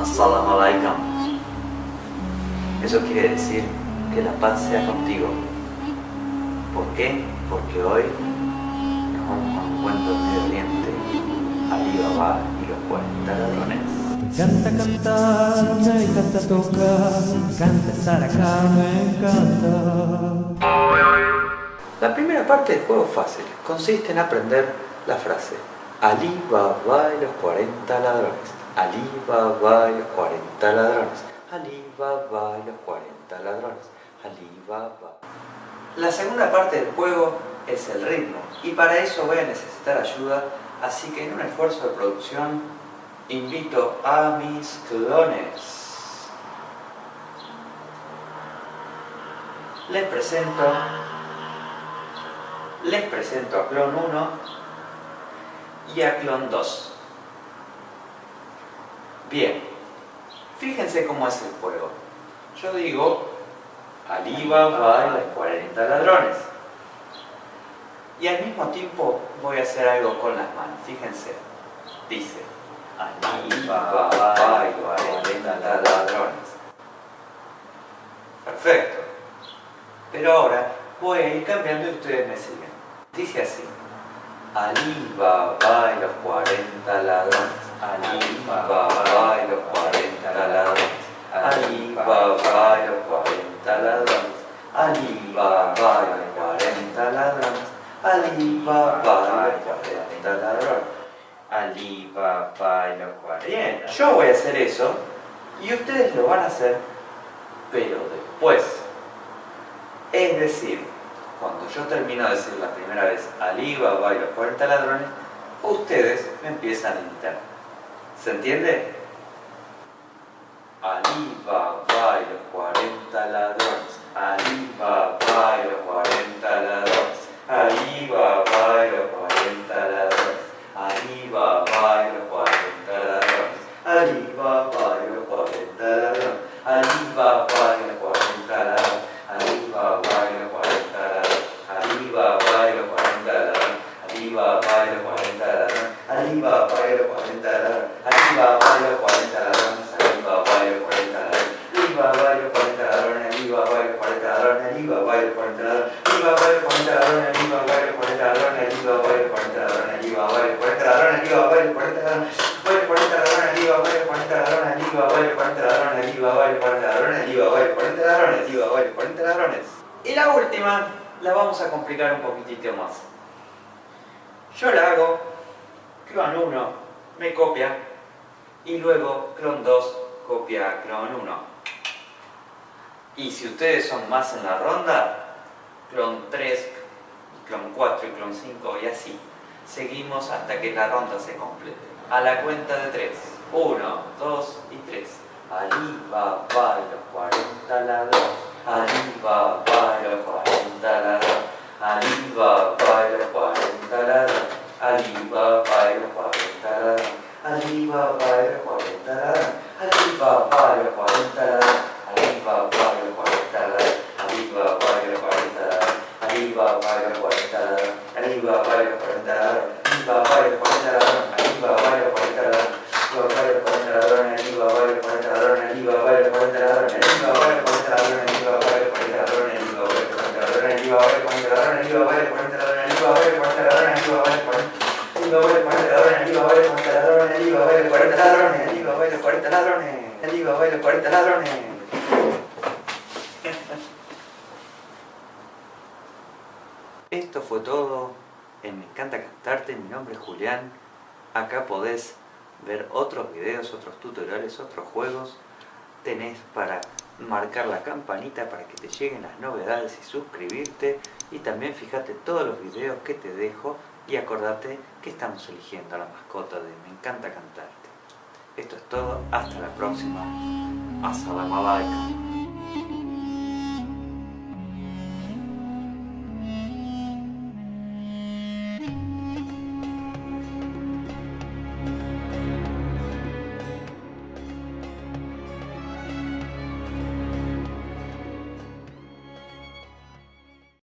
Assalamu alaikum. Eso quiere decir que la paz sea contigo. ¿Por qué? Porque hoy nos vamos con un cuento del Medio Oriente, Ali Baba y los 40 ladrones. Me encanta cantar, me encanta tocar, me encanta estar acá, me encanta. La primera parte del juego fácil, consiste en aprender la frase Ali Baba y los 40 ladrones. Ali Baba y los 40 ladrones. Ali Baba y los 40 ladrones. Baba. La segunda parte del juego es el ritmo y para eso voy a necesitar ayuda, así que en un esfuerzo de producción invito a mis clones. Les presento les presento a clon 1 y a clon 2. Bien, fíjense cómo es el juego. Yo digo, Ali Baba y los 40 ladrones. Y al mismo tiempo voy a hacer algo con las manos. Fíjense, dice, Baba y los 40 ladrones. Perfecto. Pero ahora voy a ir cambiando y ustedes me siguen. Dice así. Ali Baba y los 40 ladrones. Ali Baba y los 40 ladrones. Ali Baba y los 40 ladrones. Ali Baba y los 40 ladrones. Ali Baba y los 40. Yo voy a hacer eso y ustedes lo van a hacer, pero después. Es decir, cuando yo termino de decir la primera vez Ali Baba y los 40 ladrones, ustedes me empiezan a imitar. ¿Se entiende? Ali Baba y los 40 ladrones. Ali Baba y los 40 ladrones. Ali Baba y los 40 ladrones. Ali Baba y los 40 ladrones. Ali Baba y los 40 ladrones. Ali Baba y los 40 ladrones. Ali Baba y los 40 ladrones. Ali Baba y los 40 ladrones. Ali Baba y los 40 ladrones. Ali Baba y los 40 ladrones. Ali Baba y los 40 ladrones. Ali Baba y los 40 ladrones al IVA, al IVA, al IVA, al IVA, al IVA, Y la última la vamos a complicar un poquitito más. Yo la hago, clon 1 me copia y luego clon 2 copia a clon 1. Y si ustedes son más en la ronda, clon 3, clon 4 y clon 5 y así. Seguimos hasta que la ronda se complete. A la cuenta de 3. 1, 2 y 3. Ali Baba y los 40 ladrones. Baba y los 40 ladrones. Baba y los 40 ladrones. Baba y los 40 ladrones. Baba y los 40 ladrones. Baba y los 40 ladrones. Baba y los 40 ladrones. Ali Baba y los 40 ladrones. Ali Baba y los 40 ladrones. Ali Baba y los 40 ladrones. Ali Baba y los 40 ladrones. Ali Baba y los 40 ladrones. Baba y los 40 ladrones. Ali Baba y los 40 ladrones. Ali Baba y los 40 ladrones. Ali Baba y los 40 ladrones. Ali Baba y los 40 ladrones. Ali Baba y los 40 ladrones. Ali Baba y los 40 ladrones. Ali Baba y los 40 ladrones. Ali Baba y los 40 ladrones. Ali Baba y los 40 Ali Baba y los 40 ladrones. Ali Baba y los 40 ladrones. Ali Baba y los 40 ladrones. Ali Baba y los 40 ladrones. Ali Baba y los 40 ladrones. Esto fue todo en Me encanta cantarte, mi nombre es Julián. Acá podés ver otros videos, otros tutoriales, otros juegos. Tenés para marcar la campanita para que te lleguen las novedades y suscribirte. Y también fíjate todos los videos que te dejo y acordate que estamos eligiendo a la mascota de Me encanta cantarte. Esto es todo, hasta la próxima. Assalamu alaikum.